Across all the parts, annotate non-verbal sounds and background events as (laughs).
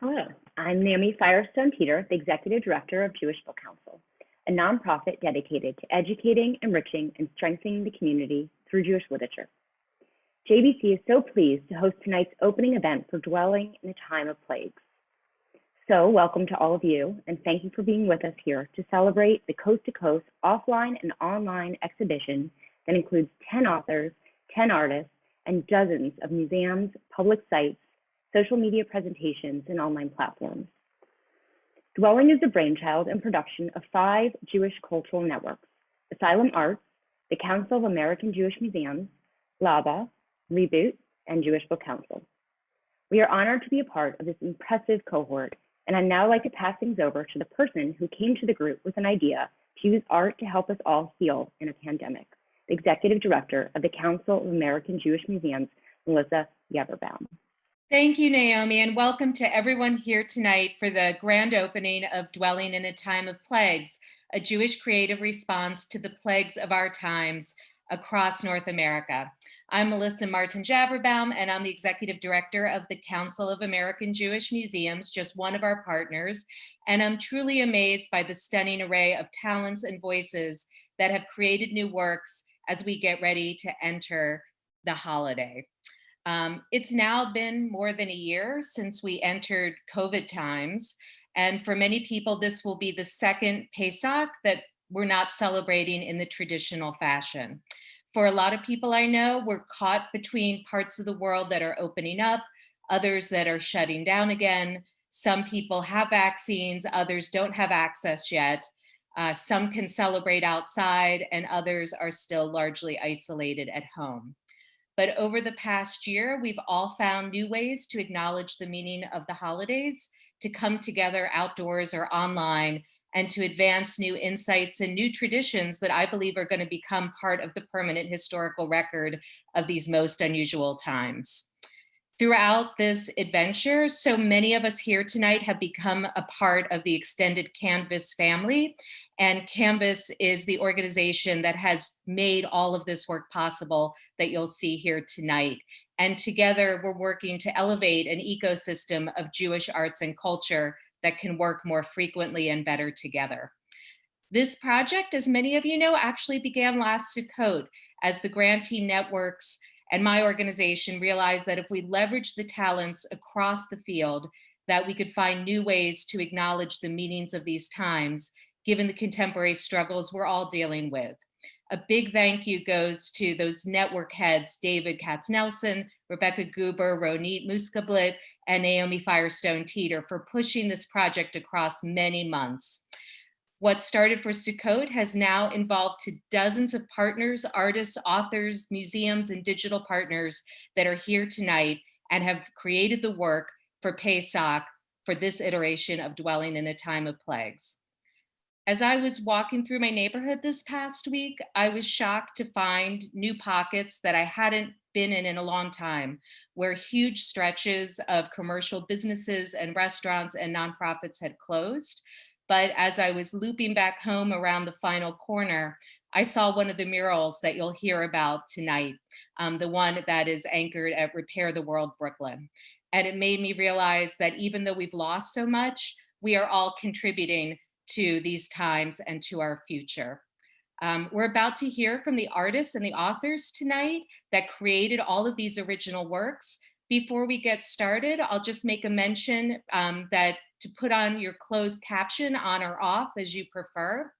Hello, I'm Naomi Firestone Teiter, the Executive Director of Jewish Book Council, a nonprofit dedicated to educating, enriching, and strengthening the community through Jewish literature. JBC is so pleased to host tonight's opening event for Dwelling in a Time of Plagues. So, welcome to all of you, and thank you for being with us here to celebrate the coast to coast offline and online exhibition that includes 10 authors, 10 artists, and dozens of museums, public sites, social media presentations, and online platforms. Dwelling is the brainchild and production of five Jewish cultural networks Asylum Arts, the Council of American Jewish Museums, LABA, Reboot, and Jewish Book Council. We are honored to be a part of this impressive cohort, and I'd now like to pass things over to the person who came to the group with an idea to use art to help us all heal in a pandemic, the Executive Director of the Council of American Jewish Museums, Melissa Yaverbaum. Thank you, Naomi, and welcome to everyone here tonight for the grand opening of Dwelling in a Time of Plagues, a Jewish creative response to the plagues of our times across North America. I'm Melissa Martens Yaverbaum, and I'm the Executive Director of the Council of American Jewish Museums, just one of our partners. And I'm truly amazed by the stunning array of talents and voices that have created new works as we get ready to enter the holiday. Um, it's now been more than a year since we entered COVID times. And for many people, this will be the second Pesach that we're not celebrating in the traditional fashion. For a lot of people I know, we're caught between parts of the world that are opening up, others that are shutting down again. Some people have vaccines, others don't have access yet. Uh, some can celebrate outside and others are still largely isolated at home. But over the past year, we've all found new ways to acknowledge the meaning of the holidays, to come together outdoors or online, and to advance new insights and new traditions that I believe are going to become part of the permanent historical record of these most unusual times. Throughout this adventure, so many of us here tonight have become a part of the extended Canvas family. And Canvas is the organization that has made all of this work possible that you'll see here tonight. And together we're working to elevate an ecosystem of Jewish arts and culture that can work more frequently and better together. This project, as many of you know, actually began last Sukkot as the grantee networks and my organization realized that if we leverage the talents across the field, that we could find new ways to acknowledge the meanings of these times, given the contemporary struggles we're all dealing with. A big thank you goes to those network heads, David Katznelson, Rebecca Guber, Ronit Muszkatblit, and Naomi Firestone Teiter for pushing this project across many months. What started for Sukkot has now involved to dozens of partners, artists, authors, museums, and digital partners that are here tonight and have created the work for Pesach for this iteration of Dwelling in a Time of Plagues. As I was walking through my neighborhood this past week, I was shocked to find new pockets that I hadn't been in in a long time, where huge stretches of commercial businesses and restaurants and nonprofits had closed, but as I was looping back home around the final corner, I saw one of the murals that you'll hear about tonight, um, the one that is anchored at Repair the World Brooklyn. And it made me realize that even though we've lost so much, we are all contributing to these times and to our future. Um, we're about to hear from the artists and the authors tonight that created all of these original works. Before we get started, I'll just make a mention um, that to put on your closed caption on or off as you prefer.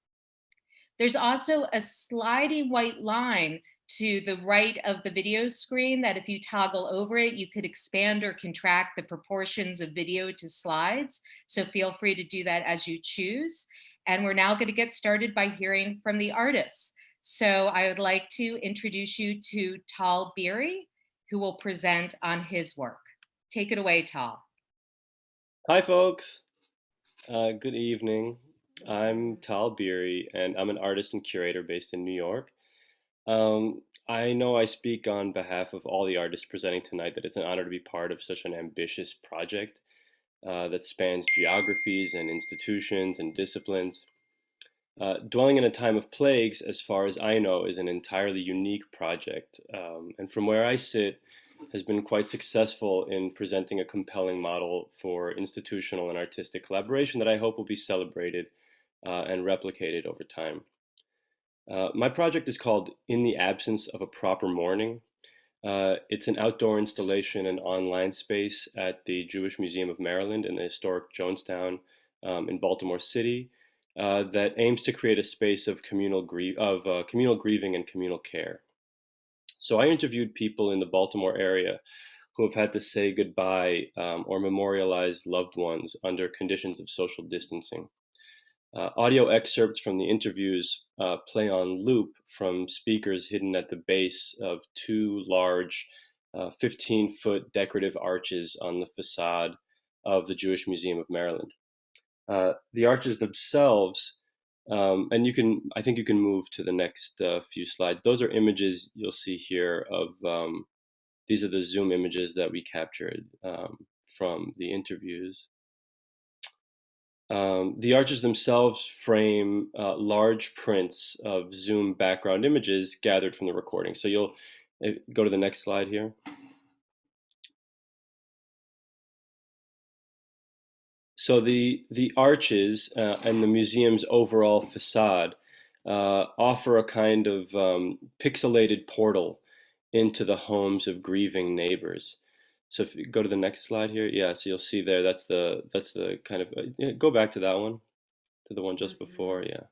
There's also a sliding white line to the right of the video screen that if you toggle over it, you could expand or contract the proportions of video to slides. So feel free to do that as you choose. And we're now gonna get started by hearing from the artists. So I would like to introduce you to Tal Beery, who will present on his work. Take it away, Tal. Hi, folks. Uh, good evening. I'm Tal Beery, and I'm an artist and curator based in New York. Um, I know I speak on behalf of all the artists presenting tonight that it's an honor to be part of such an ambitious project uh, that spans geographies and institutions and disciplines. Uh, Dwelling in a Time of Plagues, as far as I know, is an entirely unique project. Um, and from where I sit, has been quite successful in presenting a compelling model for institutional and artistic collaboration that I hope will be celebrated uh, and replicated over time. Uh, my project is called In the Absence of a Proper Mourning. Uh, it's an outdoor installation and online space at the Jewish Museum of Maryland in the historic Jonestown um, in Baltimore City uh, that aims to create a space of communal, of, uh, communal grieving and communal care. So I interviewed people in the Baltimore area who have had to say goodbye um, or memorialize loved ones under conditions of social distancing. Uh, audio excerpts from the interviews uh, play on loop from speakers hidden at the base of two large 15-foot uh, decorative arches on the facade of the Jewish Museum of Maryland. Uh, the arches themselves um, and you can, I think you can move to the next uh, few slides. Those are images you'll see here of, um, these are the Zoom images that we captured um, from the interviews. Um, the arches themselves frame uh, large prints of Zoom background images gathered from the recording. So you'll uh, go to the next slide here. So the, the arches uh, and the museum's overall facade uh, offer a kind of um, pixelated portal into the homes of grieving neighbors. So if you go to the next slide here, yeah, so you'll see there, that's the, that's the kind of, uh, yeah, go back to that one, to the one just mm -hmm. before, yeah.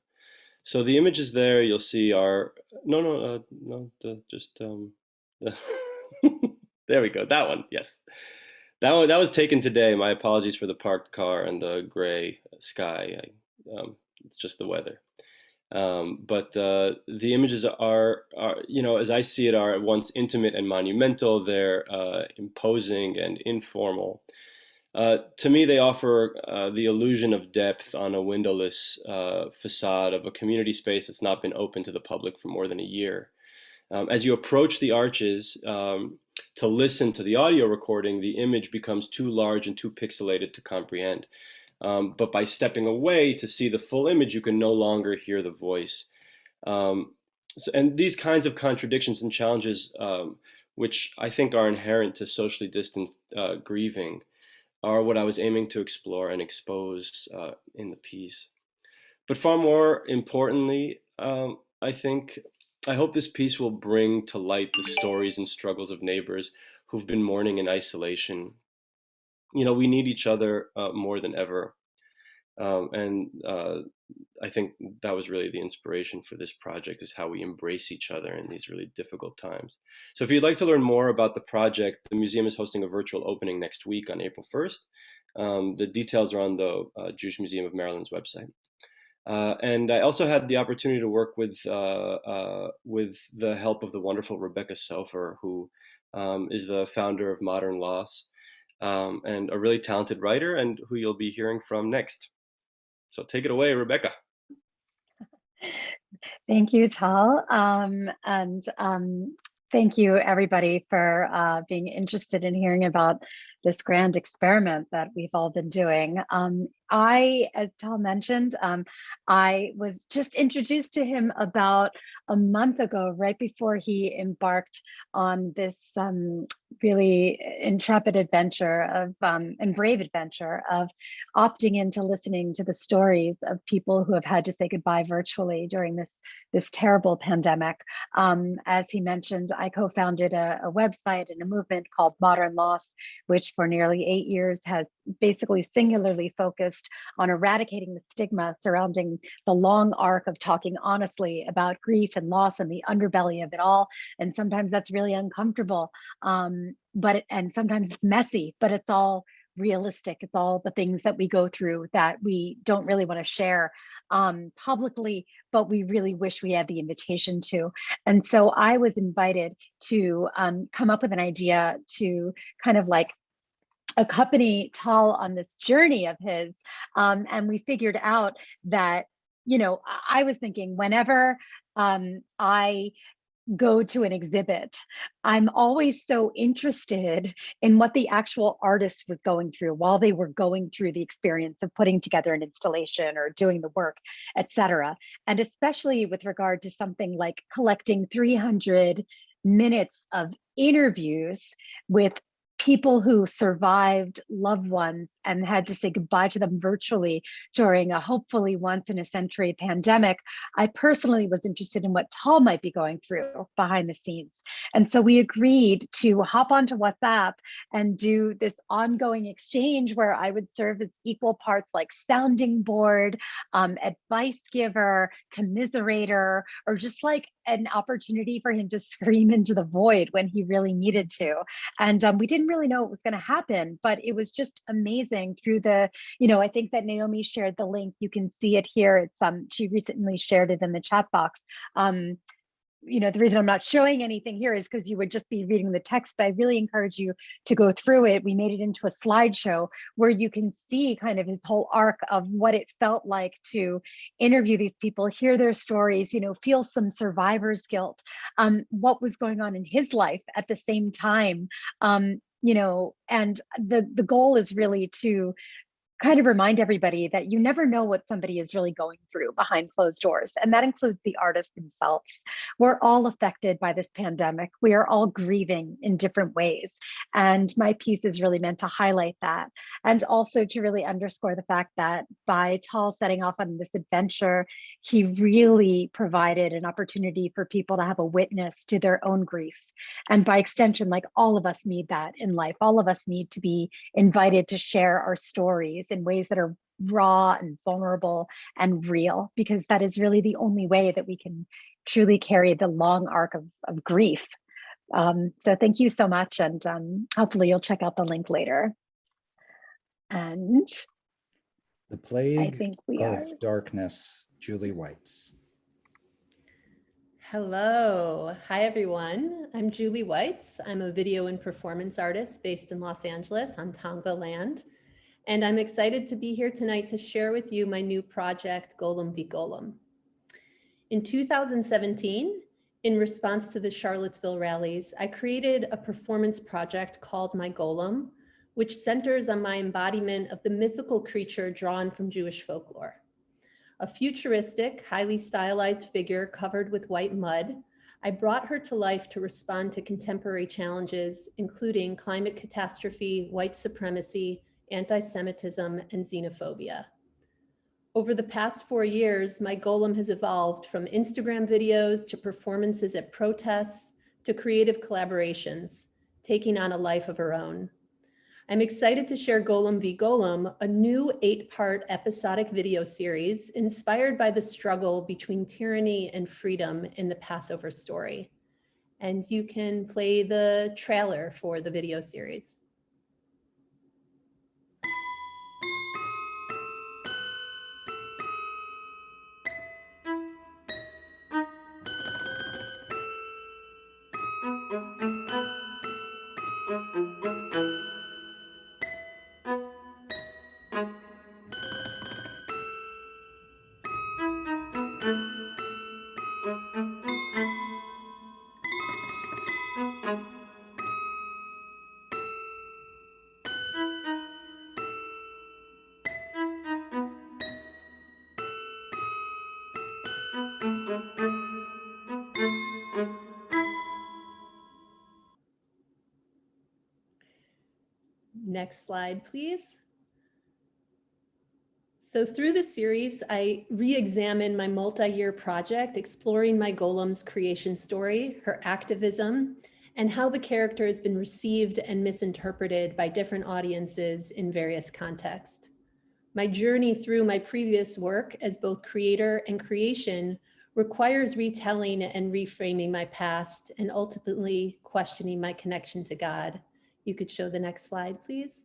So the images there you'll see are, no, no, uh, no, the, just, um, the (laughs) there we go, that one, yes. That one, that was taken today. My apologies for the parked car and the gray sky. I, um, it's just the weather. Um, but uh, the images are, are, you know, as I see it, are at once intimate and monumental. They're uh, imposing and informal. Uh, to me, they offer uh, the illusion of depth on a windowless uh, facade of a community space that's not been open to the public for more than a year. Um, as you approach the arches, um, to listen to the audio recording, the image becomes too large and too pixelated to comprehend. Um, but by stepping away to see the full image, you can no longer hear the voice. Um, so, and these kinds of contradictions and challenges, um, which I think are inherent to socially distant uh, grieving, are what I was aiming to explore and expose uh, in the piece. But far more importantly, um, I think I hope this piece will bring to light the stories and struggles of neighbors who've been mourning in isolation. You know, we need each other uh, more than ever. Um, and uh, I think that was really the inspiration for this project is how we embrace each other in these really difficult times. So if you'd like to learn more about the project, the museum is hosting a virtual opening next week on April 1st. Um, the details are on the uh, Jewish Museum of Maryland's website. Uh, and I also had the opportunity to work with uh, uh, with the help of the wonderful Rebecca Soffer, who um, is the founder of Modern Loss um, and a really talented writer, and who you'll be hearing from next. So take it away, Rebecca. (laughs) Thank you, Tal. Um, and um, thank you, everybody, for uh, being interested in hearing about this grand experiment that we've all been doing. Um, I, as Tal mentioned, um, I was just introduced to him about a month ago, right before he embarked on this um, really intrepid adventure of um, and brave adventure of opting into listening to the stories of people who have had to say goodbye virtually during this this terrible pandemic. Um, as he mentioned, I co-founded a, a website and a movement called Modern Loss, which for nearly eight years has basically singularly focused on eradicating the stigma surrounding the long arc of talking honestly about grief and loss and the underbelly of it all. And sometimes that's really uncomfortable, um, but it, and sometimes it's messy, but it's all realistic. It's all the things that we go through that we don't really want to share um, publicly, but we really wish we had the invitation to. And so I was invited to um, come up with an idea to kind of like accompany Tal on this journey of his. Um, and we figured out that, you know, I was thinking whenever um, I go to an exhibit, I'm always so interested in what the actual artist was going through while they were going through the experience of putting together an installation or doing the work, etc. And especially with regard to something like collecting 300 minutes of interviews with people who survived loved ones and had to say goodbye to them virtually during a hopefully once in a century pandemic, I personally was interested in what Tal might be going through behind the scenes. And so we agreed to hop onto WhatsApp and do this ongoing exchange where I would serve as equal parts like sounding board, um, advice giver, commiserator, or just like an opportunity for him to (laughs) scream into the void when he really needed to. And um, we didn't really know what was going to happen, but it was just amazing through the, you know, I think that Naomi shared the link. You can see it here. It's um, she recently shared it in the chat box. Um, you know, the reason I'm not showing anything here is because you would just be reading the text, but I really encourage you to go through it. We made it into a slideshow where you can see kind of his whole arc of what it felt like to interview these people, hear their stories, you know, feel some survivor's guilt, um, what was going on in his life at the same time, um, you know, and the, the goal is really to kind of remind everybody that you never know what somebody is really going through behind closed doors. And that includes the artists themselves. We're all affected by this pandemic. We are all grieving in different ways. And my piece is really meant to highlight that. And also to really underscore the fact that by Tal setting off on this adventure, he really provided an opportunity for people to have a witness to their own grief. And by extension, like all of us need that in life. All of us need to be invited to share our stories in ways that are raw and vulnerable and real, because that is really the only way that we can truly carry the long arc of, of grief. Um, so thank you so much. And um, hopefully you'll check out the link later. And The Plague think we of are- Darkness, Julie Weitz. Hello. Hi, everyone. I'm Julie Weitz. I'm a video and performance artist based in Los Angeles on Tongva land. And I'm excited to be here tonight to share with you my new project, Golem v. Golem. In 2017, in response to the Charlottesville rallies, I created a performance project called My Golem, which centers on my embodiment of the mythical creature drawn from Jewish folklore a futuristic, highly stylized figure covered with white mud, I brought her to life to respond to contemporary challenges, including climate catastrophe, white supremacy, anti-Semitism, and xenophobia. Over the past four years, my golem has evolved from Instagram videos to performances at protests to creative collaborations, taking on a life of her own. I'm excited to share Golem v. Golem, a new eight-part episodic video series inspired by the struggle between tyranny and freedom in the Passover story. And you can play the trailer for the video series. Next slide, please. So through the series, I re-examine my multi-year project, exploring my golem's creation story, her activism, and how the character has been received and misinterpreted by different audiences in various contexts. My journey through my previous work as both creator and creation requires retelling and reframing my past and ultimately questioning my connection to God. You could show the next slide, please.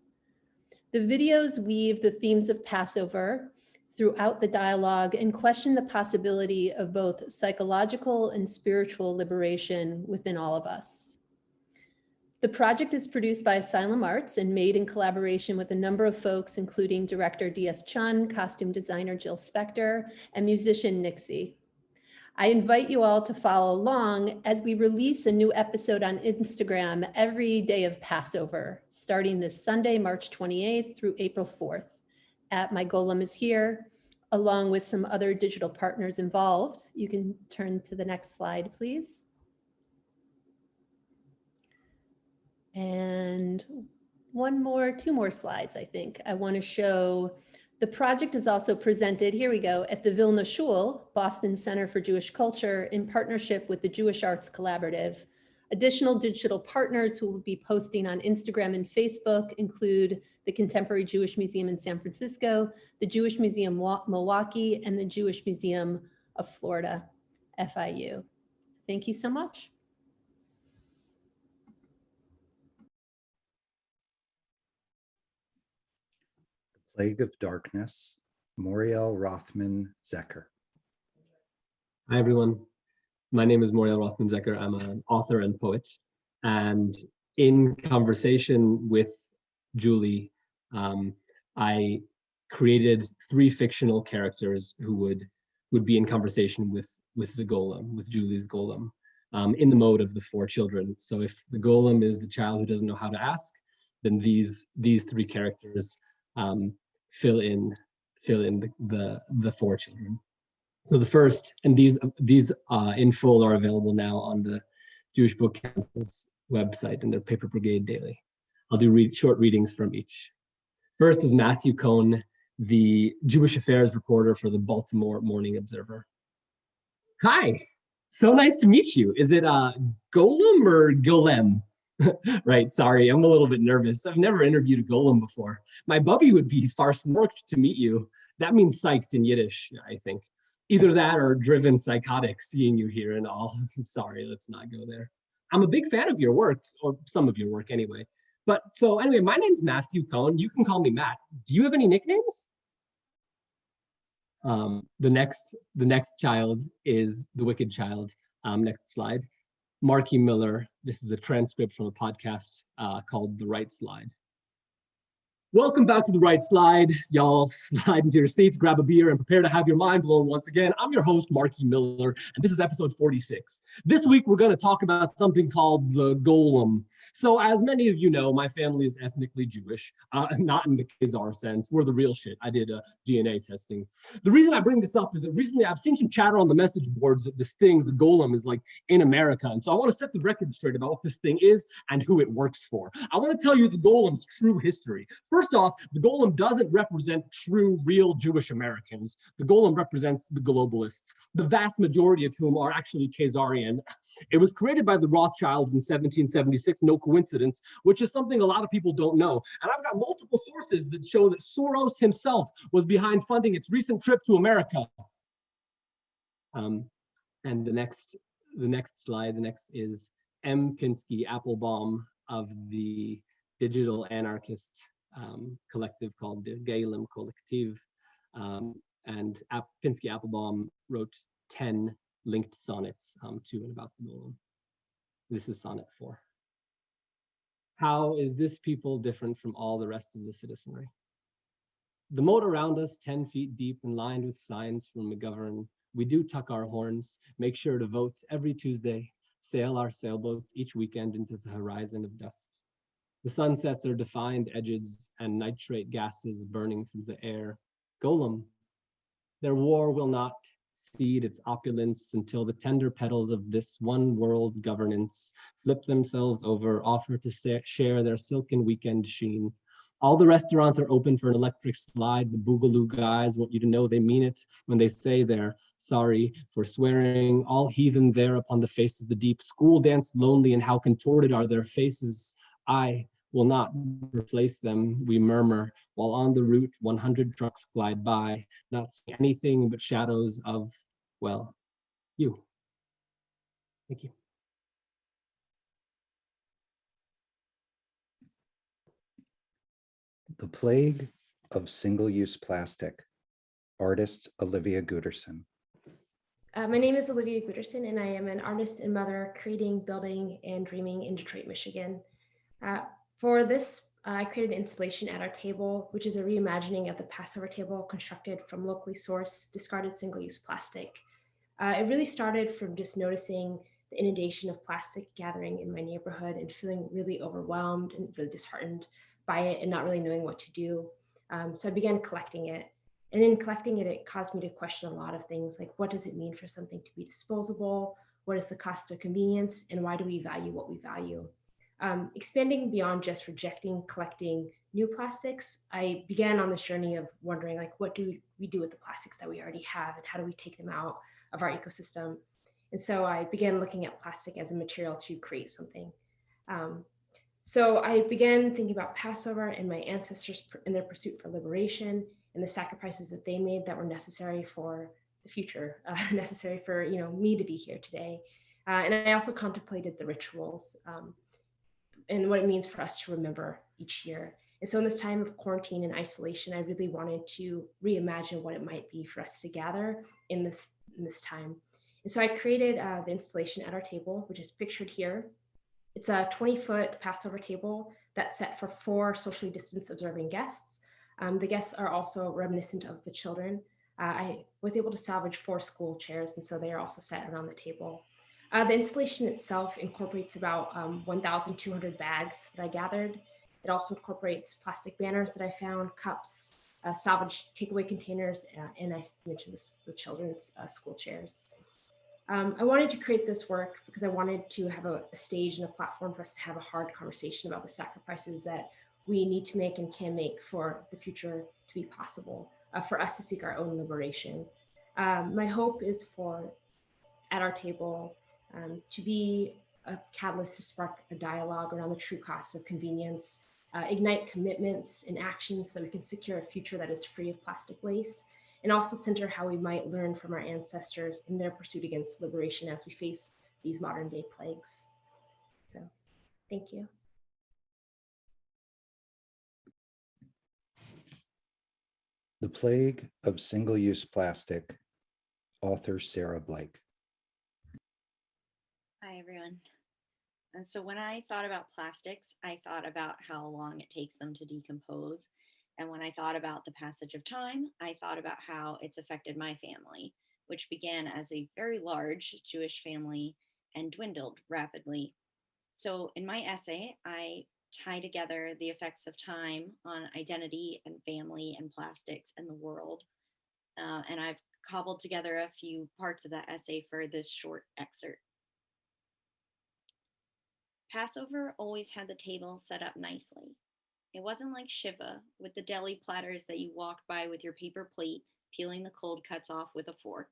The videos weave the themes of Passover throughout the dialogue and question the possibility of both psychological and spiritual liberation within all of us. The project is produced by Asylum Arts and made in collaboration with a number of folks, including director D.S. Chun, costume designer Jill Spector, and musician Nixie. I invite you all to follow along as we release a new episode on Instagram every day of Passover, starting this Sunday, March 28th through April 4th at My Golem is Here, along with some other digital partners involved. You can turn to the next slide, please. And one more, two more slides, I think. I want to show the project is also presented, here we go, at the Vilna Shul, Boston Center for Jewish Culture in partnership with the Jewish Arts Collaborative. Additional digital partners who will be posting on Instagram and Facebook include the Contemporary Jewish Museum in San Francisco, the Jewish Museum Milwaukee, and the Jewish Museum of Florida, FIU. Thank you so much. Plague of Darkness, Moriel Rothman Zecher. Hi, everyone. My name is Moriel Rothman Zecher. I'm an author and poet. And in conversation with Julie, um, I created three fictional characters who would would be in conversation with with the golem, with Julie's golem, um, in the mode of the four children. So if the golem is the child who doesn't know how to ask, then these these three characters um, fill in fill in the, the, the four children. So the first, and these these uh, in full are available now on the Jewish Book Council's website and their Paper Brigade Daily. I'll do read, short readings from each. First is Matthew Cohn, the Jewish affairs reporter for the Baltimore Morning Observer. Hi, so nice to meet you. Is it uh, Golem or Golem? (laughs) right, sorry, I'm a little bit nervous. I've never interviewed a golem before. My bubby would be far snorked (laughs) to meet you. That means psyched in Yiddish, I think. Either that or driven psychotic seeing you here and all. (laughs) sorry, let's not go there. I'm a big fan of your work, or some of your work anyway. But so anyway, my name's Matthew Cohn. You can call me Matt. Do you have any nicknames? Um, the next the next child is the wicked child. Um, next slide. Marky Miller. This is a transcript from a podcast uh, called The Right Slide. Welcome back to the right slide. Y'all (laughs) slide into your seats, grab a beer, and prepare to have your mind blown once again. I'm your host, Marky Miller, and this is episode 46. This week, we're going to talk about something called the golem. So as many of you know, my family is ethnically Jewish, uh, (laughs) not in the Khazar sense. We're the real shit. I did uh, DNA testing. The reason I bring this up is that recently I've seen some chatter on the message boards that this thing, the golem, is like in America. And so I want to set the record straight about what this thing is and who it works for. I want to tell you the golem's true history. First First off, the golem doesn't represent true, real Jewish Americans. The golem represents the globalists, the vast majority of whom are actually Khazarian. It was created by the Rothschilds in 1776, no coincidence, which is something a lot of people don't know. And I've got multiple sources that show that Soros himself was behind funding its recent trip to America. Um, and the next, the next slide, the next is M. Pinsky Applebaum of the digital anarchist um, collective called the Golem Collective. Um, and App Pinsky Applebaum wrote 10 linked sonnets um, to and about the golem. This is sonnet four. How is this people different from all the rest of the citizenry? The moat around us 10 feet deep and lined with signs from McGovern. We do tuck our horns, make sure to vote every Tuesday, sail our sailboats each weekend into the horizon of dusk. The sunsets are defined edges and nitrate gases burning through the air. Golem, their war will not cede its opulence until the tender petals of this one world governance flip themselves over, offer to share their silken weekend sheen. All the restaurants are open for an electric slide. The Boogaloo guys want you to know they mean it when they say they're sorry for swearing. All heathen there upon the face of the deep. School dance lonely and how contorted are their faces. I will not replace them, we murmur, while on the route 100 trucks glide by, not seeing anything but shadows of, well, you. Thank you. The Plague of Single-Use Plastic, artist Olivia Guterson. Uh, my name is Olivia Guterson, and I am an artist and mother creating, building, and dreaming in Detroit, Michigan. Uh, for this, I created an installation at our table, which is a reimagining of the Passover table constructed from locally sourced discarded single-use plastic. Uh, it really started from just noticing the inundation of plastic gathering in my neighborhood and feeling really overwhelmed and really disheartened by it and not really knowing what to do. Um, so I began collecting it. And in collecting it, it caused me to question a lot of things like what does it mean for something to be disposable? What is the cost of convenience? And why do we value what we value? Um, expanding beyond just rejecting, collecting new plastics, I began on this journey of wondering like, what do we do with the plastics that we already have and how do we take them out of our ecosystem? And so I began looking at plastic as a material to create something. Um, so I began thinking about Passover and my ancestors in their pursuit for liberation and the sacrifices that they made that were necessary for the future, uh, (laughs) necessary for you know me to be here today. Uh, and I also contemplated the rituals um, and what it means for us to remember each year. And so in this time of quarantine and isolation, I really wanted to reimagine what it might be for us to gather in this, in this time. And so I created uh, the installation at our table, which is pictured here. It's a 20 foot Passover table that's set for four socially distance observing guests. Um, the guests are also reminiscent of the children. Uh, I was able to salvage four school chairs, and so they are also set around the table. Uh, the installation itself incorporates about um, 1,200 bags that I gathered. It also incorporates plastic banners that I found, cups, uh, salvaged takeaway containers, uh, and I mentioned this, the children's uh, school chairs. Um, I wanted to create this work because I wanted to have a, a, stage and a platform for us to have a hard conversation about the sacrifices that we need to make and can make for the future to be possible, uh, for us to seek our own liberation. Um, my hope is for, at our table, um, to be a catalyst to spark a dialogue around the true costs of convenience, uh, ignite commitments and actions so that we can secure a future that is free of plastic waste, and also center how we might learn from our ancestors in their pursuit against liberation as we face these modern day plagues. So thank you. The Plague of Single-Use Plastic, author Sarah Blake. Hi, everyone. And so when I thought about plastics, I thought about how long it takes them to decompose and when I thought about the passage of time, I thought about how it's affected my family, which began as a very large Jewish family and dwindled rapidly. So in my essay, I tie together the effects of time on identity and family and plastics and the world. Uh, and I've cobbled together a few parts of that essay for this short excerpt. Passover always had the table set up nicely. It wasn't like Shiva with the deli platters that you walked by with your paper plate, peeling the cold cuts off with a fork.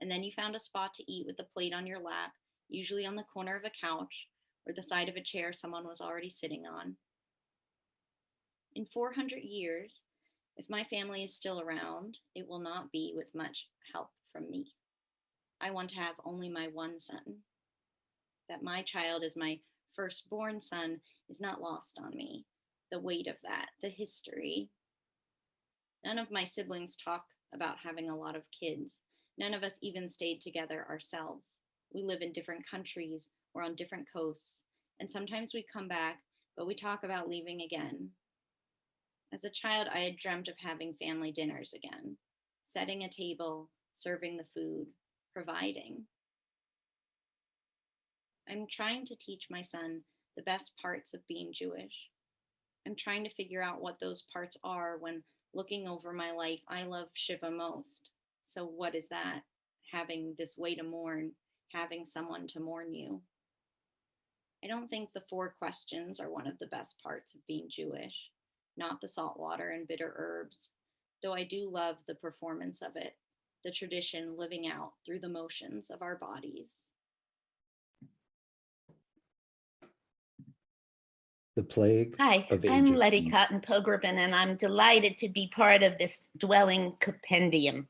And then you found a spot to eat with the plate on your lap, usually on the corner of a couch or the side of a chair someone was already sitting on. In 400 years, if my family is still around, it will not be with much help from me. I want to have only my one son. That my child is my firstborn son is not lost on me the weight of that, the history. None of my siblings talk about having a lot of kids. None of us even stayed together ourselves. We live in different countries or on different coasts, and sometimes we come back, but we talk about leaving again. As a child, I had dreamt of having family dinners again, setting a table, serving the food, providing. I'm trying to teach my son the best parts of being Jewish. I'm trying to figure out what those parts are when looking over my life. I love Shiva most. So what is that? Having this way to mourn, having someone to mourn you. I don't think the four questions are one of the best parts of being Jewish, not the salt water and bitter herbs, though I do love the performance of it, the tradition living out through the motions of our bodies. The Plague Hi, I'm. Letty Cottin Pogrebin, and I'm delighted to be part of this dwelling compendium.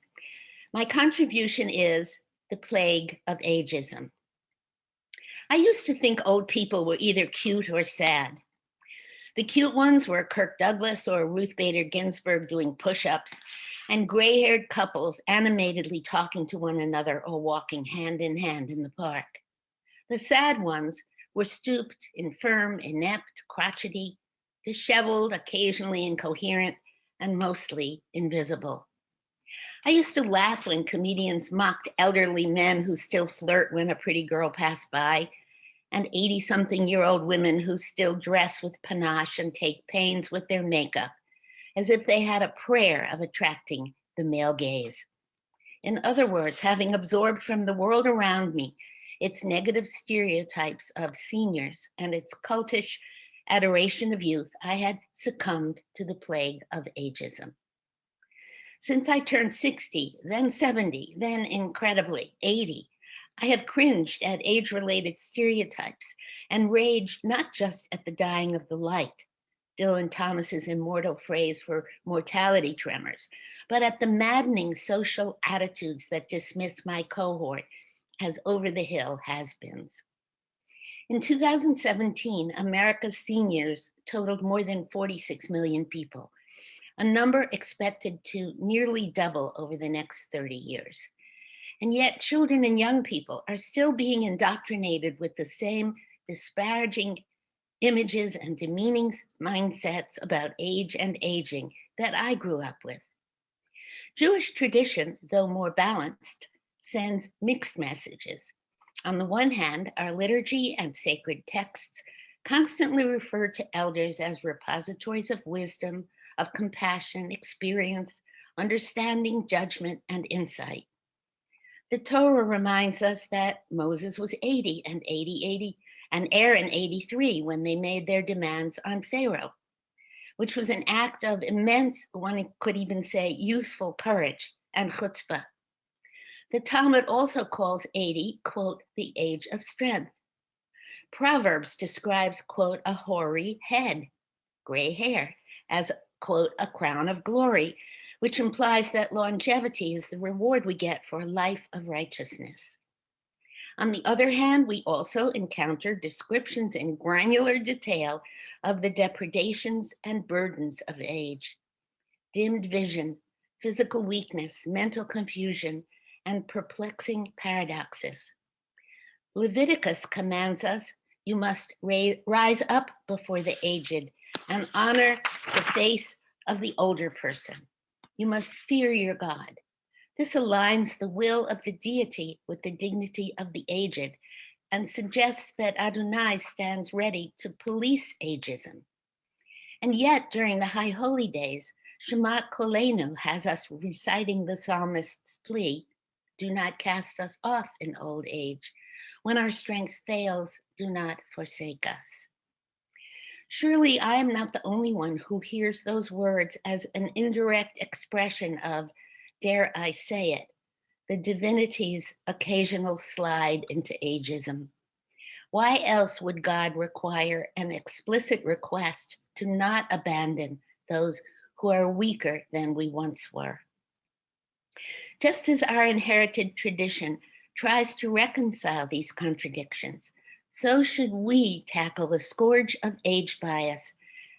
My contribution is the plague of ageism. I used to think old people were either cute or sad. The cute ones were Kirk Douglas or Ruth Bader Ginsburg doing push-ups, and gray-haired couples animatedly talking to one another or walking hand in hand in the park. The sad ones were stooped, infirm, inept, crotchety, disheveled, occasionally incoherent, and mostly invisible. I used to laugh when comedians mocked elderly men who still flirt when a pretty girl passed by, and 80 something year old women who still dress with panache and take pains with their makeup, as if they had a prayer of attracting the male gaze. In other words, having absorbed from the world around me its negative stereotypes of seniors, and its cultish adoration of youth, I had succumbed to the plague of ageism. Since I turned 60, then 70, then incredibly 80, I have cringed at age-related stereotypes and raged not just at the dying of the light, Dylan Thomas's immortal phrase for mortality tremors, but at the maddening social attitudes that dismiss my cohort as over the hill has-beens. In 2017, America's seniors totaled more than 46 million people, a number expected to nearly double over the next 30 years. And yet children and young people are still being indoctrinated with the same disparaging images and demeaning mindsets about age and aging that I grew up with. Jewish tradition, though more balanced, sends mixed messages. On the one hand, our liturgy and sacred texts constantly refer to elders as repositories of wisdom, of compassion, experience, understanding, judgment, and insight. The Torah reminds us that Moses was 80 and 80, 80, and Aaron 83 when they made their demands on Pharaoh, which was an act of immense, one could even say youthful courage and chutzpah. The Talmud also calls 80, quote, the age of strength. Proverbs describes, quote, a hoary head, gray hair, as, quote, a crown of glory, which implies that longevity is the reward we get for a life of righteousness. On the other hand, we also encounter descriptions in granular detail of the depredations and burdens of age, dimmed vision, physical weakness, mental confusion, and perplexing paradoxes. Leviticus commands us, you must rise up before the aged and honor the face of the older person. You must fear your God. This aligns the will of the deity with the dignity of the aged and suggests that Adonai stands ready to police ageism. And yet during the high holy days, Shemat Koleinu has us reciting the psalmist's plea, do not cast us off in old age. When our strength fails, do not forsake us. Surely I am not the only one who hears those words as an indirect expression of, dare I say it, the divinity's occasional slide into ageism. Why else would God require an explicit request to not abandon those who are weaker than we once were? Just as our inherited tradition tries to reconcile these contradictions, so should we tackle the scourge of age bias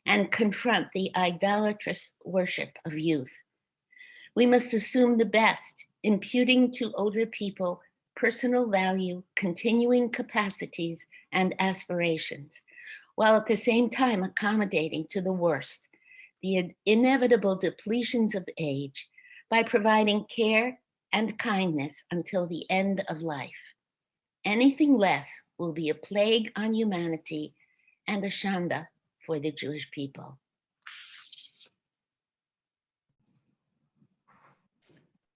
and confront the idolatrous worship of youth. We must assume the best, imputing to older people personal value, continuing capacities, and aspirations, while at the same time accommodating to the worst, the inevitable depletions of age by providing care and kindness until the end of life. Anything less will be a plague on humanity and a shanda for the Jewish people.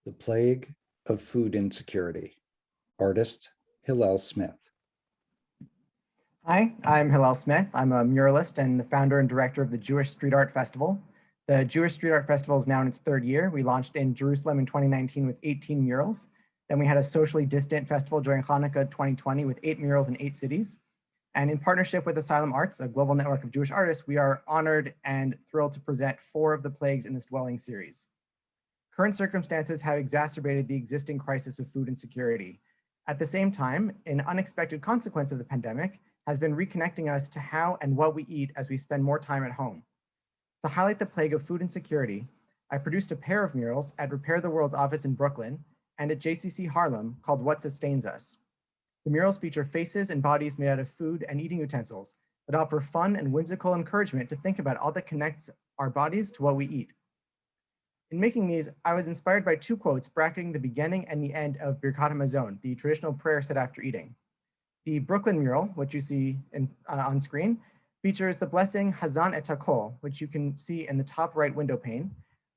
The Plague of Food Insecurity. Artist Hillel Smith. Hi, I'm Hillel Smith. I'm a muralist and the founder and director of the Jewish Street Art Festival, the Jewish Street Art Festival is now in its third year. We launched in Jerusalem in 2019 with 18 murals. Then we had a socially distant festival during Hanukkah 2020 with eight murals in eight cities. And in partnership with Asylum Arts, a global network of Jewish artists, we are honored and thrilled to present four of the plagues in this dwelling series. Current circumstances have exacerbated the existing crisis of food insecurity. At the same time, an unexpected consequence of the pandemic has been reconnecting us to how and what we eat as we spend more time at home. To highlight the plague of food insecurity, I produced a pair of murals at Repair the World's office in Brooklyn and at JCC Harlem called What Sustains Us. The murals feature faces and bodies made out of food and eating utensils that offer fun and whimsical encouragement to think about all that connects our bodies to what we eat. In making these, I was inspired by two quotes bracketing the beginning and the end of Birkat Hamazon, the traditional prayer said after eating. The Brooklyn mural, which you see in, uh, on screen, features the blessing Hazan et which you can see in the top right window pane,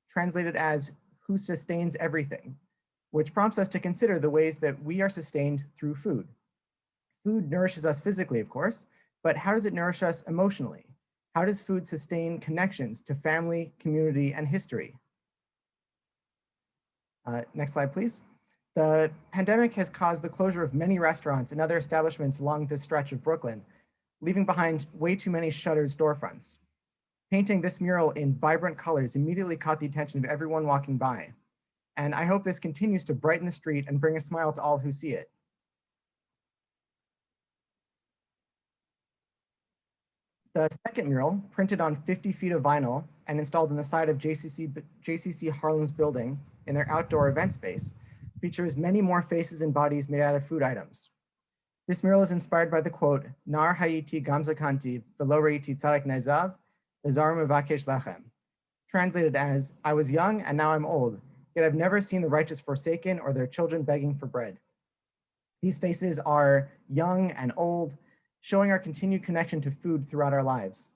translated as who sustains everything, which prompts us to consider the ways that we are sustained through food. Food nourishes us physically, of course, but how does it nourish us emotionally? How does food sustain connections to family, community, and history? Uh, next slide, please. The pandemic has caused the closure of many restaurants and other establishments along this stretch of Brooklyn, leaving behind way too many shuttered storefronts. Painting this mural in vibrant colors immediately caught the attention of everyone walking by. And I hope this continues to brighten the street and bring a smile to all who see it. The second mural, printed on 50 feet of vinyl and installed on the side of JCC, JCC Harlem's building in their outdoor event space, features many more faces and bodies made out of food items. This mural is inspired by the quote, Nar Haiti Gamzakanti Velo Reiti Tzarek Nezav, Bezar Mevakesh Lachem, translated as, I was young and now I'm old, yet I've never seen the righteous forsaken or their children begging for bread. These faces are young and old, showing our continued connection to food throughout our lives.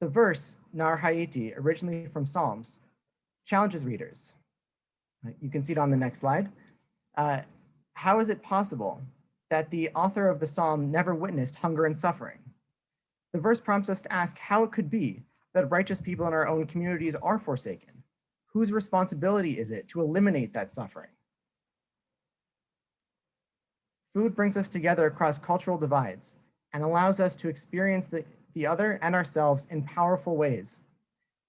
The verse, Nar Haiti, originally from Psalms, challenges readers. You can see it on the next slide. Uh, how is it possible that the author of the psalm never witnessed hunger and suffering? The verse prompts us to ask how it could be that righteous people in our own communities are forsaken. Whose responsibility is it to eliminate that suffering? Food brings us together across cultural divides and allows us to experience the, the other and ourselves in powerful ways.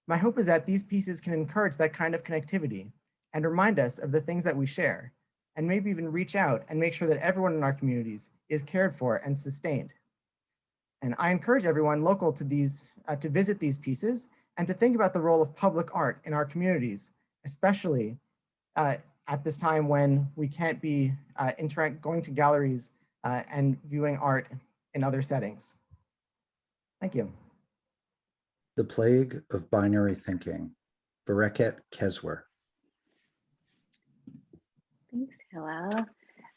My hope is that these pieces can encourage that kind of connectivity and remind us of the things that we share, and maybe even reach out and make sure that everyone in our communities is cared for and sustained. And I encourage everyone local to these uh, to visit these pieces and to think about the role of public art in our communities, especially uh, at this time when we can't be uh, interact going to galleries uh, and viewing art in other settings. Thank you. The Plague of Binary Thinking, Bareket Kezwer. Hillel.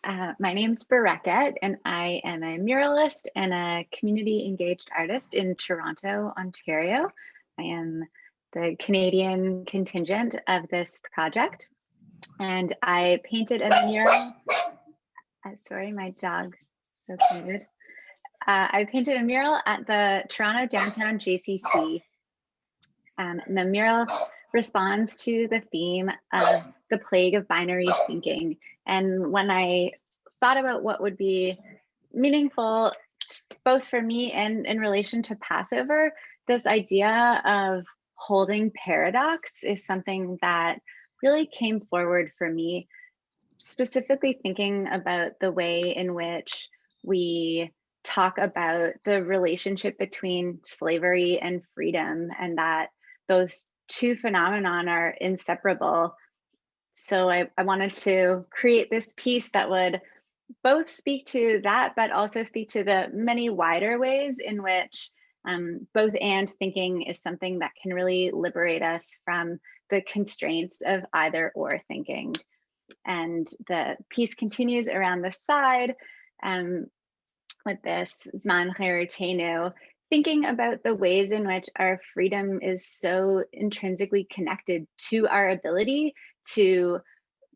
Uh, my name's Bareket, and I am a muralist and a community engaged artist in Toronto, Ontario. I am the Canadian contingent of this project. And I painted a mural. Uh, sorry, my dog, so cute. Uh, I painted a mural at the Toronto Downtown JCC. Um, and the mural responds to the theme of the plague of binary thinking. And when I thought about what would be meaningful, both for me and in relation to Passover, this idea of holding paradox is something that really came forward for me, specifically thinking about the way in which we talk about the relationship between slavery and freedom and that those two phenomenon are inseparable. So I, I wanted to create this piece that would both speak to that, but also speak to the many wider ways in which um, both and thinking is something that can really liberate us from the constraints of either or thinking. And the piece continues around the side um, with this Zman Cherutenu, thinking about the ways in which our freedom is so intrinsically connected to our ability to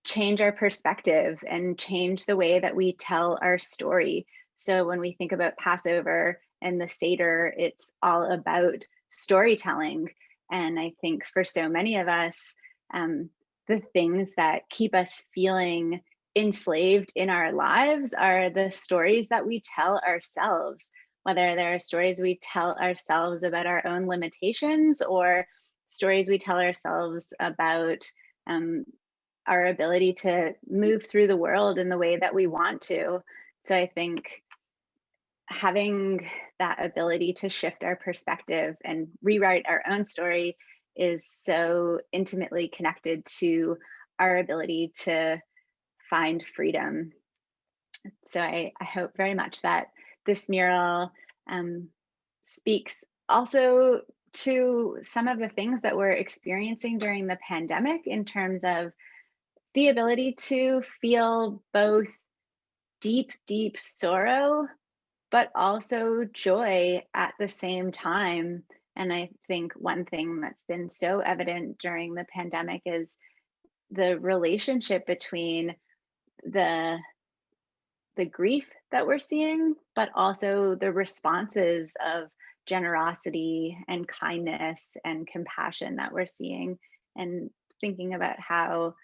change our perspective and change the way that we tell our story. So when we think about Passover and the Seder, it's all about storytelling. And I think for so many of us, um, the things that keep us feeling enslaved in our lives are the stories that we tell ourselves, whether they're stories we tell ourselves about our own limitations or stories we tell ourselves about um, our ability to move through the world in the way that we want to. So I think having that ability to shift our perspective and rewrite our own story is so intimately connected to our ability to find freedom. So I, I hope very much that this mural um, speaks also to some of the things that we're experiencing during the pandemic in terms of the ability to feel both deep, deep sorrow but also joy at the same time. And I think one thing that's been so evident during the pandemic is the relationship between the the grief that we're seeing, but also the responses of generosity and kindness and compassion that we're seeing and thinking about how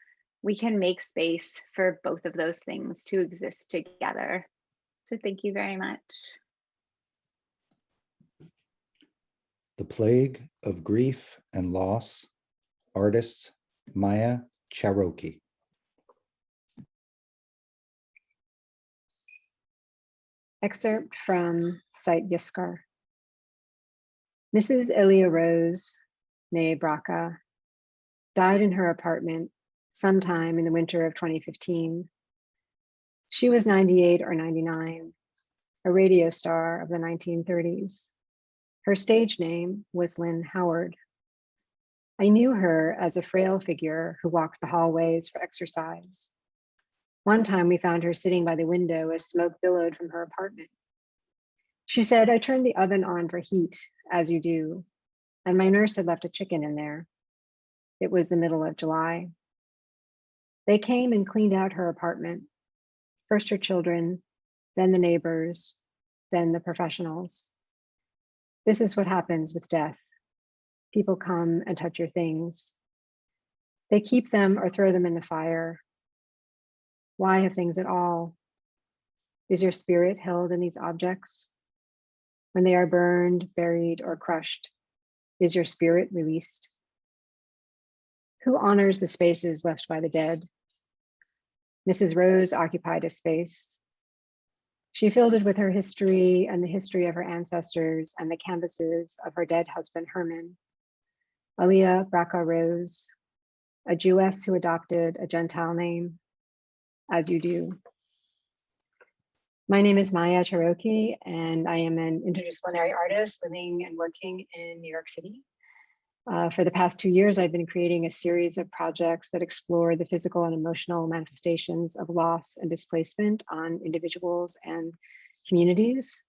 we can make space for both of those things to exist together. So thank you very much. The Plague of Grief and Loss, artist Maya Ciarrocchi. Excerpt from Site Yizkor. Mrs. Elia Rose, née Braca, died in her apartment sometime in the winter of 2015. She was 98 or 99, a radio star of the 1930s. Her stage name was Lynn Howard. I knew her as a frail figure who walked the hallways for exercise. One time we found her sitting by the window as smoke billowed from her apartment. She said, I turned the oven on for heat, as you do, and my nurse had left a chicken in there. It was the middle of July. They came and cleaned out her apartment, first her children, then the neighbors, then the professionals. This is what happens with death. People come and touch your things. They keep them or throw them in the fire. Why have things at all? Is your spirit held in these objects? When they are burned, buried, or crushed, is your spirit released? Who honors the spaces left by the dead? Mrs. Rose occupied a space. She filled it with her history and the history of her ancestors and the canvases of her dead husband, Herman. Aliyah Braca Rose, a Jewess who adopted a Gentile name, as you do. My name is Maya Ciarrocchi, and I am an interdisciplinary artist living and working in New York City. Uh, for the past two years, I've been creating a series of projects that explore the physical and emotional manifestations of loss and displacement on individuals and communities.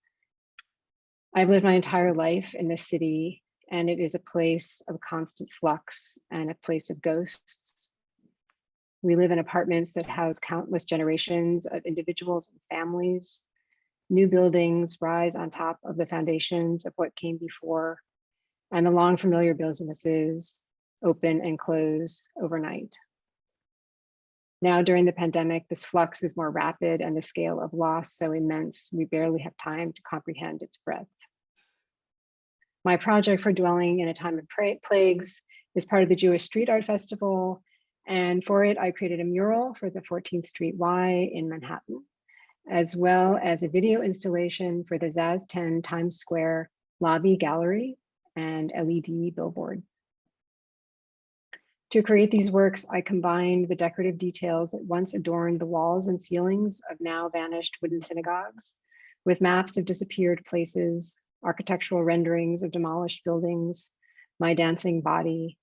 I've lived my entire life in this city, and it is a place of constant flux and a place of ghosts. We live in apartments that house countless generations of individuals and families. New buildings rise on top of the foundations of what came before and the long familiar businesses open and close overnight. Now during the pandemic, this flux is more rapid and the scale of loss so immense, we barely have time to comprehend its breadth. My project for dwelling in a time of plagues is part of the Jewish Street Art Festival. And for it, I created a mural for the 14th Street Y in Manhattan, as well as a video installation for the Zaz 10 Times Square lobby gallery and LED billboard. To create these works, I combined the decorative details that once adorned the walls and ceilings of now vanished wooden synagogues with maps of disappeared places, architectural renderings of demolished buildings, my dancing body,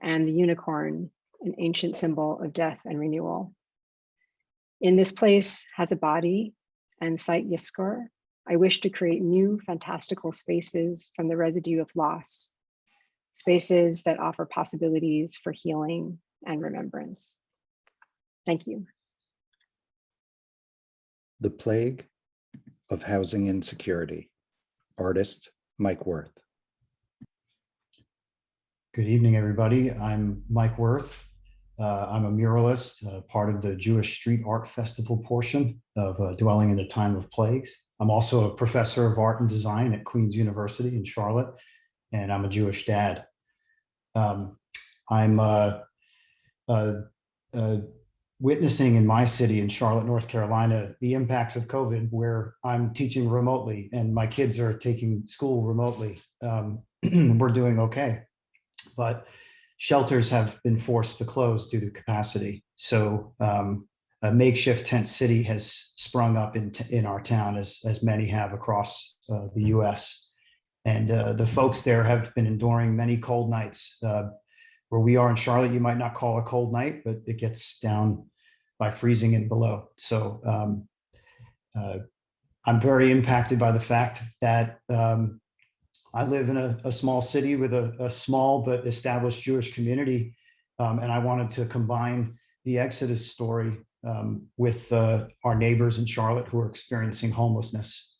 and the unicorn, an ancient symbol of death and renewal. In this place has a body and site Yizkor, I wish to create new fantastical spaces from the residue of loss, spaces that offer possibilities for healing and remembrance. Thank you. The Plague of Housing Insecurity, artist Mike Wirth. Good evening, everybody. I'm Mike Wirth. Uh, I'm a muralist, uh, part of the Jewish Street Art Festival portion of uh, Dwelling in the Time of Plagues. I'm also a professor of art and design at Queen's University in Charlotte, and I'm a Jewish dad. Um, I'm uh, uh, uh, witnessing in my city in Charlotte, North Carolina, the impacts of COVID, where I'm teaching remotely and my kids are taking school remotely. Um, (clears throat) we're doing okay, but shelters have been forced to close due to capacity. So um, a makeshift tent city has sprung up in, in our town as, as many have across uh, the US. And uh, the folks there have been enduring many cold nights. Uh, where we are in Charlotte, you might not call a cold night, but it gets down by freezing and below. So um, uh, I'm very impacted by the fact that um, I live in a, a small city with a, a, small but established Jewish community. Um, and I wanted to combine the Exodus story um, with uh, our neighbors in Charlotte who are experiencing homelessness.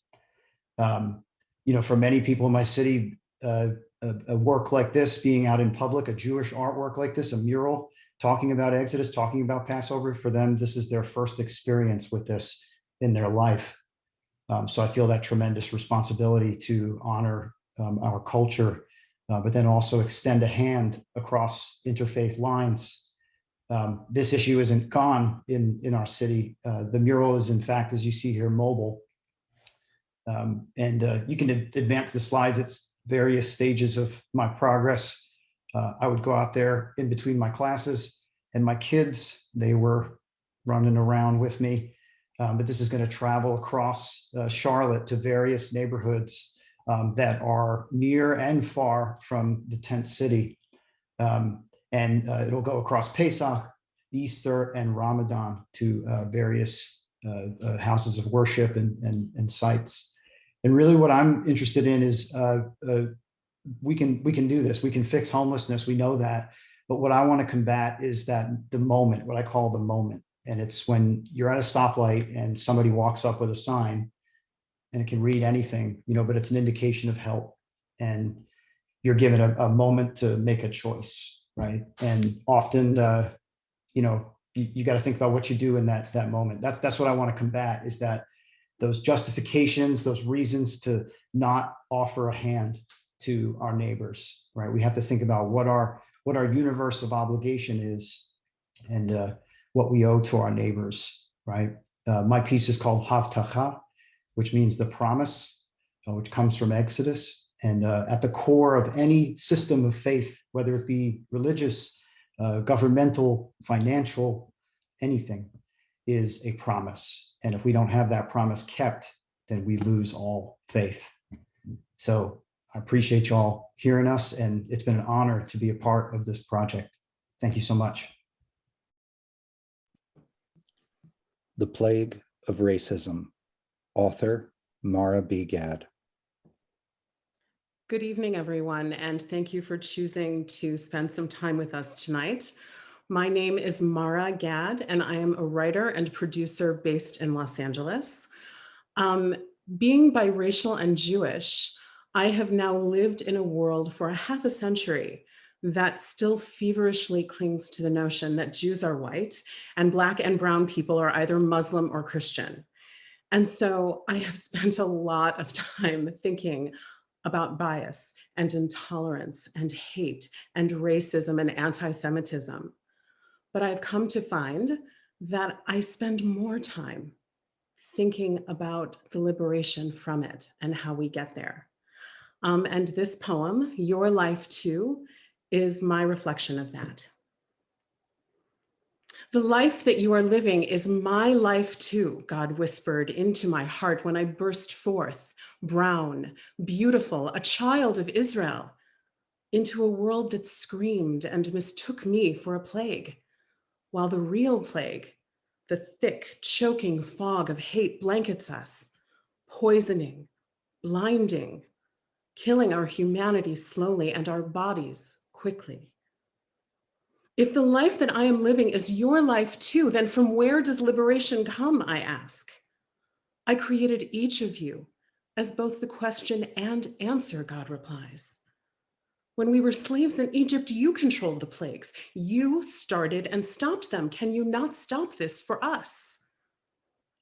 Um, you know, for many people in my city, uh, a, a work like this, being out in public, a Jewish artwork like this, a mural, talking about Exodus, talking about Passover, for them, this is their first experience with this in their life. Um, so I feel that tremendous responsibility to honor um, our culture, uh, but then also extend a hand across interfaith lines. Um, this issue isn't gone in, in our city. Uh, the mural is in fact, as you see here, mobile. Um, and uh, you can advance the slides. It's various stages of my progress. Uh, I would go out there in between my classes and my kids, they were running around with me. Um, but this is going to travel across uh, Charlotte to various neighborhoods um, that are near and far from the tent city. Um, and uh, it'll go across Pesach, Easter, and Ramadan to uh, various uh, uh, houses of worship and, and, and sites. And really what I'm interested in is uh, we can we can do this. We can fix homelessness. We know that. But what I want to combat is that the moment, what I call the moment. And it's when you're at a stoplight and somebody walks up with a sign and it can read anything, you know, but it's an indication of help. And you're given a, a moment to make a choice, right? And often, uh, you know, you, you got to think about what you do in that that moment. That's that's what I want to combat is that those justifications, those reasons to not offer a hand to our neighbors, right? We have to think about what our what our universe of obligation is and uh, what we owe to our neighbors, right? Uh, my piece is called Havtacha, which means the promise, uh, which comes from Exodus. And uh, at the core of any system of faith, whether it be religious, uh, governmental, financial, anything, is a promise. And if we don't have that promise kept, then we lose all faith. So I appreciate y'all hearing us, and it's been an honor to be a part of this project. Thank you so much. The Plague of Racism, author Marra B. Gad. Good evening, everyone, and thank you for choosing to spend some time with us tonight. My name is Marra Gad, and I am a writer and producer based in Los Angeles. Um, being biracial and Jewish, I have now lived in a world for a half a century that still feverishly clings to the notion that Jews are white and Black and Brown people are either Muslim or Christian. And so I have (laughs) spent a lot of time thinking about bias and intolerance and hate and racism and anti-Semitism. But I've come to find that I spend more time thinking about the liberation from it and how we get there. Um, and this poem, Your Life Too, is my reflection of that. The life that you are living is my life too, God whispered into my heart when I burst forth, brown, beautiful, a child of Israel, into a world that screamed and mistook me for a plague, while the real plague, the thick, choking fog of hate blankets us, poisoning, blinding, killing our humanity slowly and our bodies quickly. If the life that I am living is your life too, then from where does liberation come, I ask? I created each of you as both the question and answer, God replies. When we were slaves in Egypt, you controlled the plagues. You started and stopped them. Can you not stop this for us?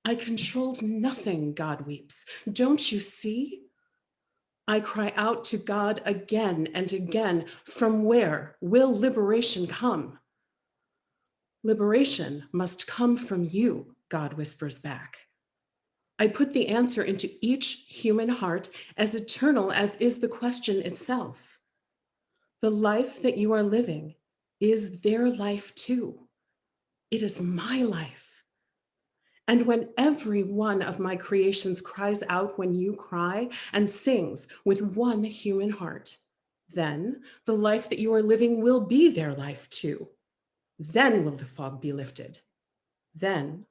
I controlled nothing, God weeps. Don't you see? I cry out to God again and again, from where will liberation come? Liberation must come from you, God whispers back. I put the answer into each human heart as eternal as is the question itself. The life that you are living is their life too. It is my life. And when every one of my creations cries out when you cry and sings with one human heart, then the life that you are living will be their life too. Then will the fog be lifted. Then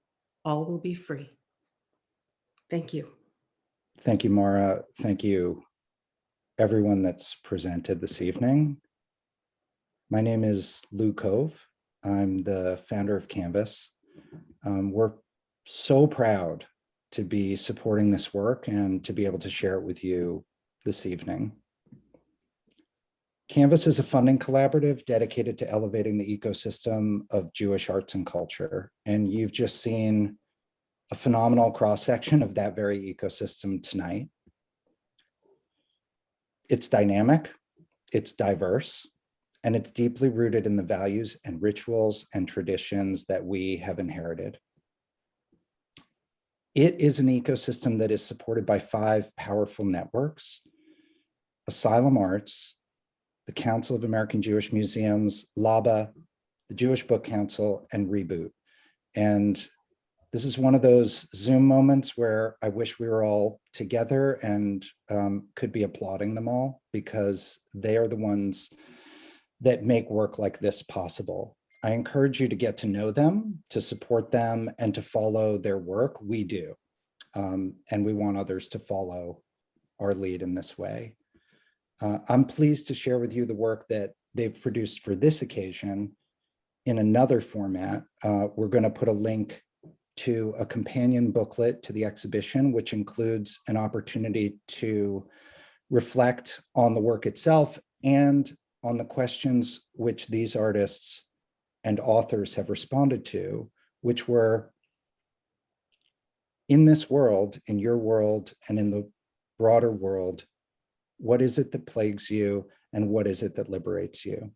all will be free. Thank you. Thank you, Marra. Thank you, everyone that's presented this evening. My name is Lou Cove. I'm the founder of Canvas. Um, we're so proud to be supporting this work and to be able to share it with you this evening. Canvas is a funding collaborative dedicated to elevating the ecosystem of Jewish arts and culture. And you've just seen a phenomenal cross-section of that very ecosystem tonight. It's dynamic, it's diverse, and it's deeply rooted in the values and rituals and traditions that we have inherited. It is an ecosystem that is supported by five powerful networks, Asylum Arts, the Council of American Jewish Museums, LABA, the Jewish Book Council, and Reboot. And this is one of those Zoom moments where I wish we were all together and um, could be applauding them all because they are the ones that make work like this possible. I encourage you to get to know them, to support them, and to follow their work. We do. Um, and we want others to follow our lead in this way. Uh, I'm pleased to share with you the work that they've produced for this occasion in another format. Uh, we're going to put a link to a companion booklet to the exhibition, which includes an opportunity to reflect on the work itself and on the questions which these artists and authors have responded to, which were in this world, in your world, and in the broader world, what is it that plagues you and what is it that liberates you?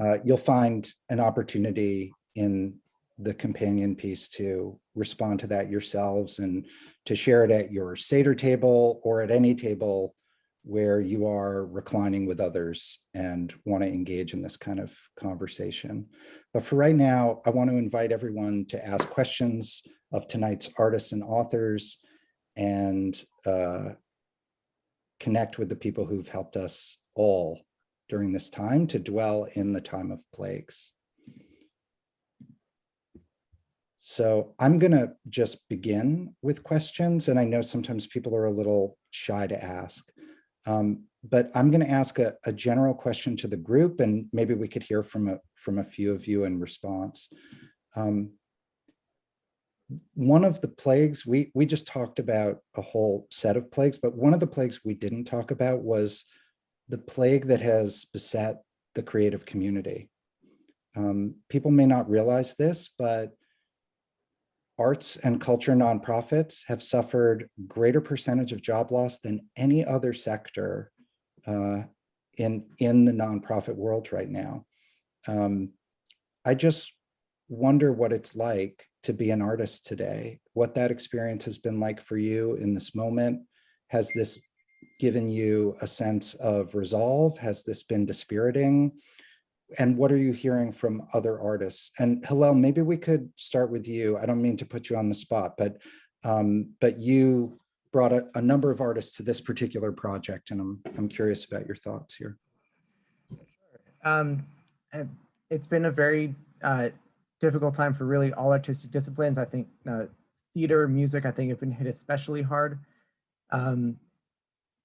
Uh, you'll find an opportunity in the companion piece to respond to that yourselves and to share it at your Seder table or at any table where you are reclining with others and want to engage in this kind of conversation. But for right now, I want to invite everyone to ask questions of tonight's artists and authors and uh, connect with the people who've helped us all during this time to dwell in the time of plagues. So I'm going to just begin with questions, and I know sometimes people are a little shy to ask. Um, but I'm going to ask a, a, general question to the group, and maybe we could hear from a, from a few of you in response. Um, one of the plagues, we, we just talked about a whole set of plagues, but one of the plagues we didn't talk about was the plague that has beset the creative community. Um, people may not realize this, but arts and culture nonprofits have suffered greater percentage of job loss than any other sector uh, in, in the nonprofit world right now. Um, I just wonder what it's like to be an artist today, what that experience has been like for you in this moment. Has this given you a sense of resolve? Has this been dispiriting? And what are you hearing from other artists? And Hillel, maybe we could start with you. I don't mean to put you on the spot, but um, but you brought a, a, number of artists to this particular project, and I'm I'm curious about your thoughts here. Um, it's been a very uh, difficult time for really all artistic disciplines. I think uh, theater, music, I think have been hit especially hard. Um,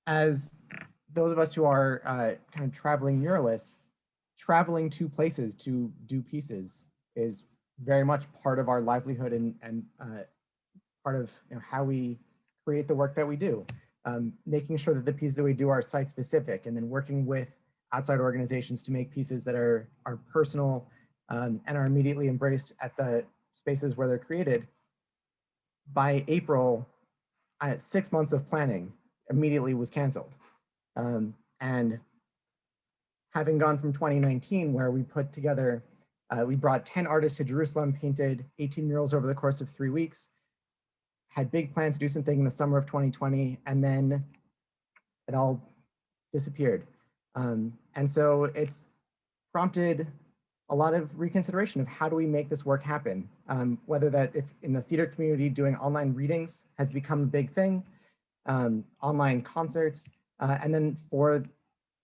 as those of us who are uh, kind of traveling muralists, traveling to places to do pieces is very much part of our livelihood and, and uh, part of you know, how we create the work that we do. Um, making sure that the pieces that we do are site specific and then working with outside organizations to make pieces that are, are personal um, and are immediately embraced at the spaces where they're created. By April, uh, six months of planning immediately was canceled. Um, and having gone from 2019 where we put together, uh, we brought 10 artists to Jerusalem, painted 18 murals over the course of three weeks, had big plans to do something in the summer of 2020, and then it all disappeared. Um, and so it's prompted a lot of reconsideration of how do we make this work happen? Um, whether that if in the theater community doing online readings has become a big thing, um, online concerts, uh, and then for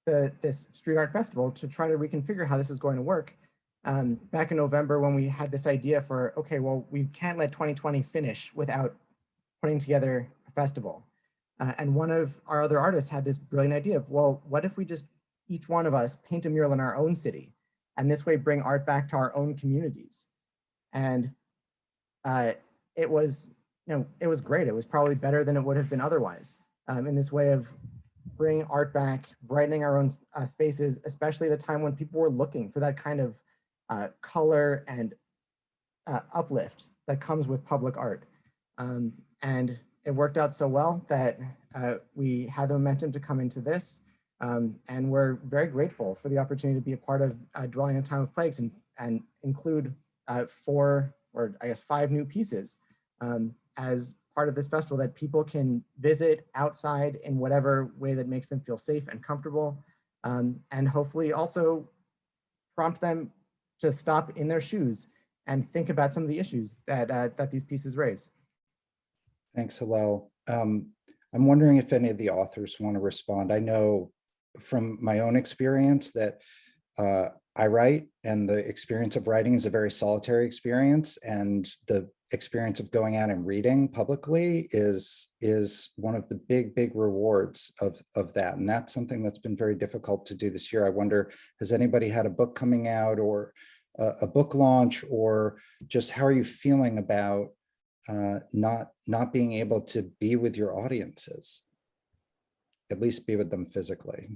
the, this street art festival to try to reconfigure how this is going to work. Um, back in November when we had this idea for, okay, well, we can't let 2020 finish without putting together a festival. Uh, and one of our other artists had this brilliant idea of, well, what if we just, each one of us paint a mural in our own city and this way bring art back to our own communities. And uh, it was, you know, it was great. It was probably better than it would have been otherwise um, in this way of bringing art back, brightening our own uh, spaces, especially at a time when people were looking for that kind of uh, color and uh, uplift that comes with public art. Um, and it worked out so well that uh, we had the momentum to come into this. Um, and we're very grateful for the opportunity to be a part of uh, Dwelling in a Time of Plagues and, and include uh, four or I guess five new pieces um, as part of this festival that people can visit outside in whatever way that makes them feel safe and comfortable. Um, and hopefully also prompt them to stop in their shoes and think about some of the issues that, uh, that these pieces raise. Thanks, Hillel. Um, I'm wondering if any of the authors want to respond. I know from my own experience that uh, I write and the experience of writing is a very solitary experience and the experience of going out and reading publicly is is one of the big big rewards of of that. And that's something that's been very difficult to do this year. I wonder has anybody had a book coming out or a, a book launch or just how are you feeling about uh, not not being able to be with your audiences? At least be with them physically.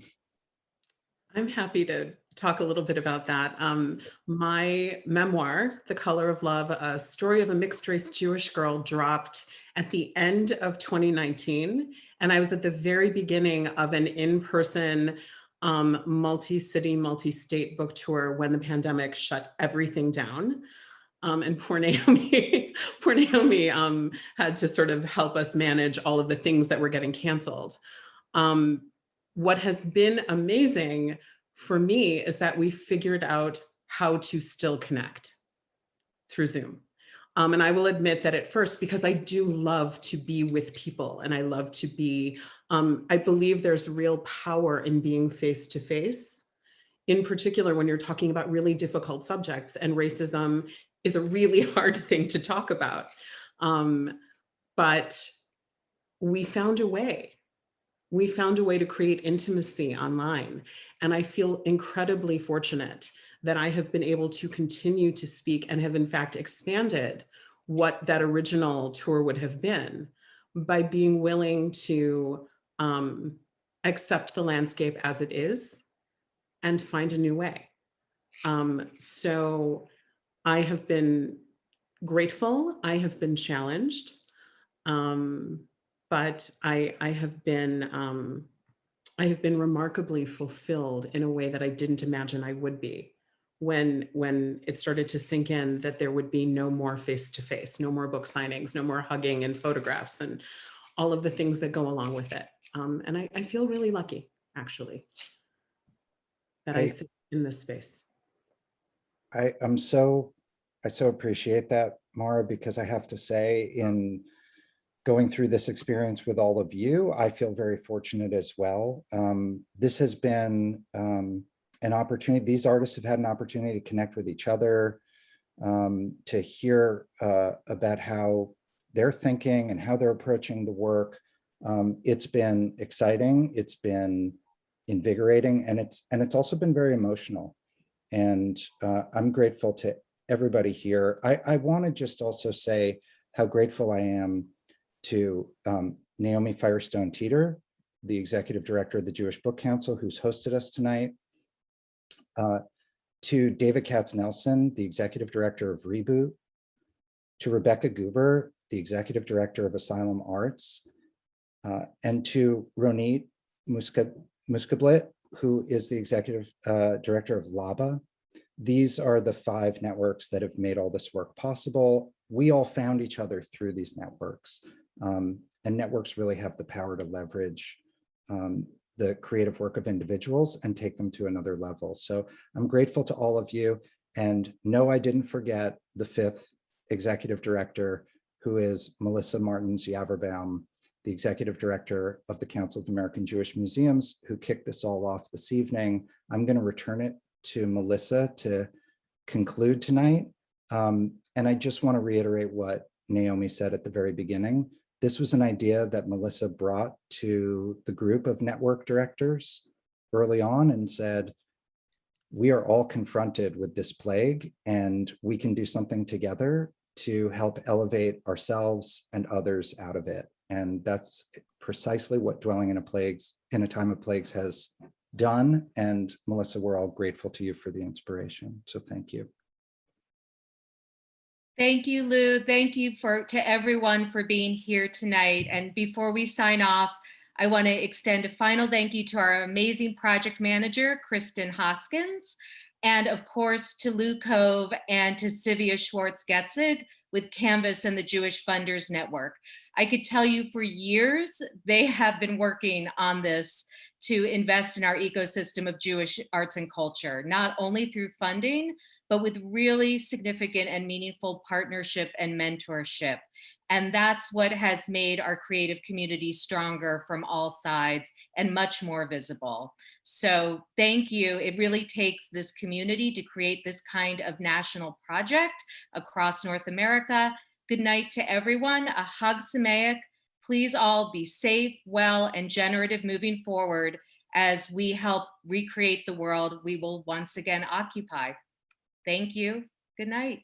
I'm happy to talk a little bit about that. Um, my memoir, The Color of Love, a story of a mixed race Jewish girl dropped at the end of 2019. And I was at the very beginning of an in-person um, multi-city, multi-state book tour when the pandemic shut everything down. Um, and poor (laughs) Naomi, poor Naomi um, had to sort of help us manage all of the things that were getting canceled. Um, what has been amazing for me is that we figured out how to still connect through Zoom. Um, and I will admit that at first, because I do love to be with people and I love to be, um, I believe there's real power in being face to face, in particular when you're talking about really difficult subjects and racism is a really (laughs) hard thing to talk about. Um, but we found a way we found a way to create intimacy online. And I feel incredibly fortunate that I have been able to continue to speak and have in fact expanded what that original tour would have been by being willing to um, accept the landscape as it is and find a new way. Um, so I have been grateful, I have been challenged. Um, but I, I have been, um, I have been remarkably fulfilled in a way that I didn't imagine I would be when, when it started to sink in that there would be no more face-to-face, -face, no more book signings, no more hugging and photographs and all of the things that go along with it. Um, and I, I feel really lucky, actually, that I, I sit in this space. I, I'm so, I so appreciate that, Marra, because I have to say in going through this experience with all of you. I feel very fortunate as well. Um, this has been um, an opportunity. These artists have had an opportunity to connect with each other, um, to hear uh, about how they're thinking and how they're approaching the work. Um, it's been exciting. It's been invigorating, and it's and it's also been very emotional. And uh, I'm grateful to everybody here. I, I want to just also say how grateful I am to um, Naomi Firestone Teiter, the executive director of the Jewish Book Council, who's hosted us tonight, uh, to David Katznelson, the executive director of Reboot, to Rebecca Guber, the executive director of Asylum Arts, uh, and to Ronit Muszkatblit, who is the executive uh, director of LABA. These are the five networks that have made all this work possible. We all found each other through these networks. Um, and networks really have the power to leverage um, the creative work of individuals and take them to another level. So I'm grateful to all of you. And no, I didn't forget the fifth executive director, who is Melissa Martens Yaverbaum, the executive director of the Council of American Jewish Museums, who kicked this all off this evening. I'm going to return it to Melissa to conclude tonight. Um, and I just want to reiterate what Naomi said at the very beginning. This was an idea that Melissa brought to the group of network directors early on and said, we are all confronted with this plague and we can do something together to help elevate ourselves and others out of it. And that's precisely what Dwelling in a Plagues, in a Time of Plagues has done. And Melissa, we're all grateful to you for the inspiration. So thank you. Thank you, Lou. Thank you for to everyone for being here tonight. And before we sign off, I want to extend a final thank you to our amazing project manager, Kristen Hoskins, and of course to Lou Cove and to Sivia Schwartz-Getzig with Canvas and the Jewish Funders Network. I could tell you for years, they have been working on this to invest in our ecosystem of Jewish arts and culture, not only through funding, but with really significant and meaningful partnership and mentorship. And that's what has made our creative community stronger from all sides and much more visible. So thank you. It really takes this community to create this kind of national project across North America. Good night to everyone. Chag Sameach. Please all be safe, well, and generative moving forward as we help recreate the world we will once again occupy. Thank you. Good night.